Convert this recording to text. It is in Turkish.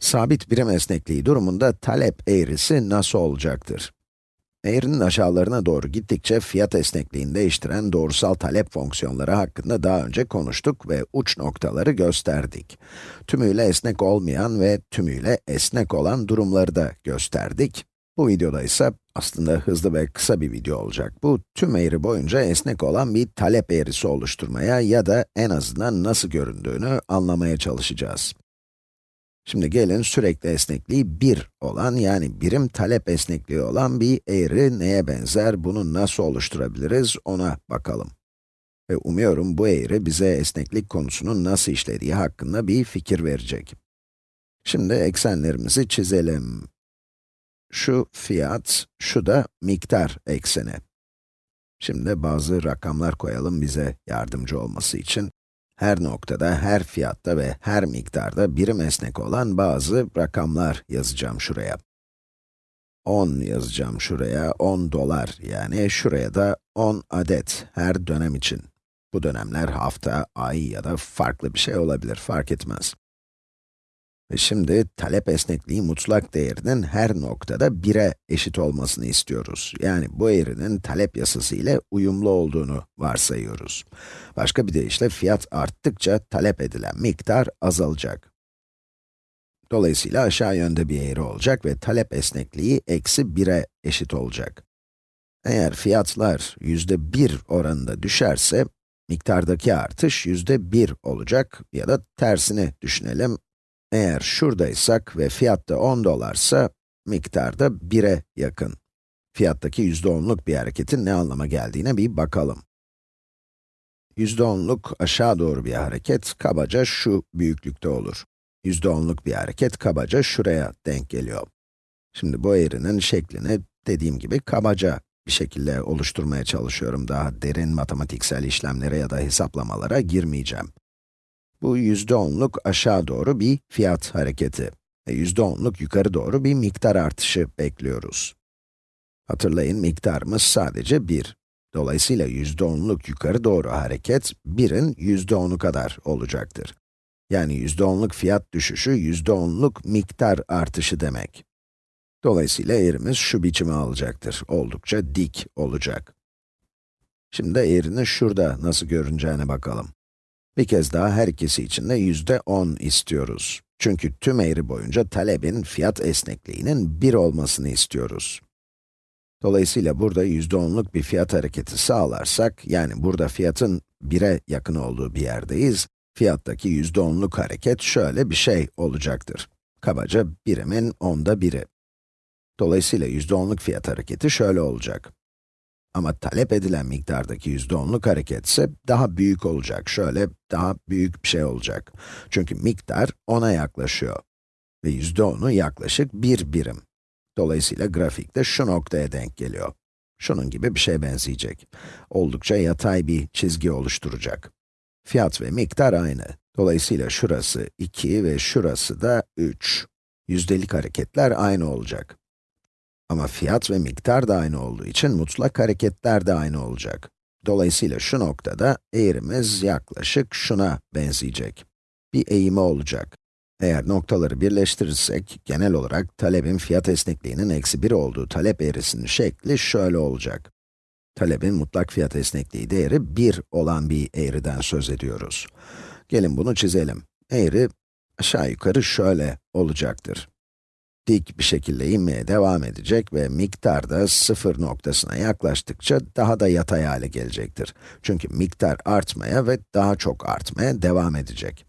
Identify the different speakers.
Speaker 1: Sabit birim esnekliği durumunda talep eğrisi nasıl olacaktır? Eğrinin aşağılarına doğru gittikçe fiyat esnekliğini değiştiren doğrusal talep fonksiyonları hakkında daha önce konuştuk ve uç noktaları gösterdik. Tümüyle esnek olmayan ve tümüyle esnek olan durumları da gösterdik. Bu videoda ise aslında hızlı ve kısa bir video olacak. Bu tüm eğri boyunca esnek olan bir talep eğrisi oluşturmaya ya da en azından nasıl göründüğünü anlamaya çalışacağız. Şimdi gelin sürekli esnekliği 1 olan, yani birim talep esnekliği olan bir eğri neye benzer, bunu nasıl oluşturabiliriz ona bakalım. Ve umuyorum bu eğri bize esneklik konusunun nasıl işlediği hakkında bir fikir verecek. Şimdi eksenlerimizi çizelim. Şu fiyat, şu da miktar ekseni. Şimdi bazı rakamlar koyalım bize yardımcı olması için. Her noktada, her fiyatta ve her miktarda birim esnek olan bazı rakamlar yazacağım şuraya. 10 yazacağım şuraya, 10 dolar yani şuraya da 10 adet her dönem için. Bu dönemler hafta, ay ya da farklı bir şey olabilir, fark etmez. Şimdi talep esnekliği mutlak değerinin her noktada 1'e eşit olmasını istiyoruz. Yani bu eğrinin talep yasası ile uyumlu olduğunu varsayıyoruz. Başka bir deyişle fiyat arttıkça talep edilen miktar azalacak. Dolayısıyla aşağı yönde bir eğri olacak ve talep esnekliği eksi 1'e eşit olacak. Eğer fiyatlar yüzde 1 oranında düşerse, miktardaki artış yüzde 1 olacak ya da tersini düşünelim, eğer şuradaysak ve fiyatta 10 dolarsa, miktarda 1'e yakın. Fiyattaki yüzde onluk bir hareketin ne anlama geldiğine bir bakalım. Yüzde onluk aşağı doğru bir hareket, kabaca şu büyüklükte olur. Yüzde onluk bir hareket kabaca şuraya denk geliyor. Şimdi bu eğrinin şeklini dediğim gibi kabaca bir şekilde oluşturmaya çalışıyorum. Daha derin matematiksel işlemlere ya da hesaplamalara girmeyeceğim. Bu yüzde onluk aşağı doğru bir fiyat hareketi ve yüzde onluk yukarı doğru bir miktar artışı bekliyoruz. Hatırlayın, miktarımız sadece 1. Dolayısıyla yüzde onluk yukarı doğru hareket, 1'in yüzde onu kadar olacaktır. Yani yüzde onluk fiyat düşüşü, yüzde onluk miktar artışı demek. Dolayısıyla eğrimiz şu biçimi alacaktır, oldukça dik olacak. Şimdi eğrinin şurada nasıl görüneceğine bakalım. Bir kez daha her ikisi için de yüzde 10 istiyoruz. Çünkü tüm eğri boyunca talebin fiyat esnekliğinin 1 olmasını istiyoruz. Dolayısıyla burada yüzde onluk bir fiyat hareketi sağlarsak, yani burada fiyatın 1'e yakın olduğu bir yerdeyiz, fiyattaki yüzde onluk hareket şöyle bir şey olacaktır. Kabaca birimin onda biri. Dolayısıyla yüzde onluk fiyat hareketi şöyle olacak. Ama talep edilen miktardaki yüzde onluk hareket ise daha büyük olacak. Şöyle daha büyük bir şey olacak. Çünkü miktar 10'a yaklaşıyor. Ve yüzde onu yaklaşık bir birim. Dolayısıyla grafikte şu noktaya denk geliyor. Şunun gibi bir şey benzeyecek. Oldukça yatay bir çizgi oluşturacak. Fiyat ve miktar aynı. Dolayısıyla şurası 2 ve şurası da 3. Yüzdelik hareketler aynı olacak. Ama fiyat ve miktar da aynı olduğu için mutlak hareketler de aynı olacak. Dolayısıyla şu noktada eğrimiz yaklaşık şuna benzeyecek. Bir eğimi olacak. Eğer noktaları birleştirirsek, genel olarak talebin fiyat esnekliğinin eksi 1 olduğu talep eğrisinin şekli şöyle olacak. Talebin mutlak fiyat esnekliği değeri 1 olan bir eğriden söz ediyoruz. Gelin bunu çizelim. Eğri aşağı yukarı şöyle olacaktır dik bir şekilde inmeye devam edecek ve miktar da sıfır noktasına yaklaştıkça daha da yatay hale gelecektir. Çünkü miktar artmaya ve daha çok artmaya devam edecek.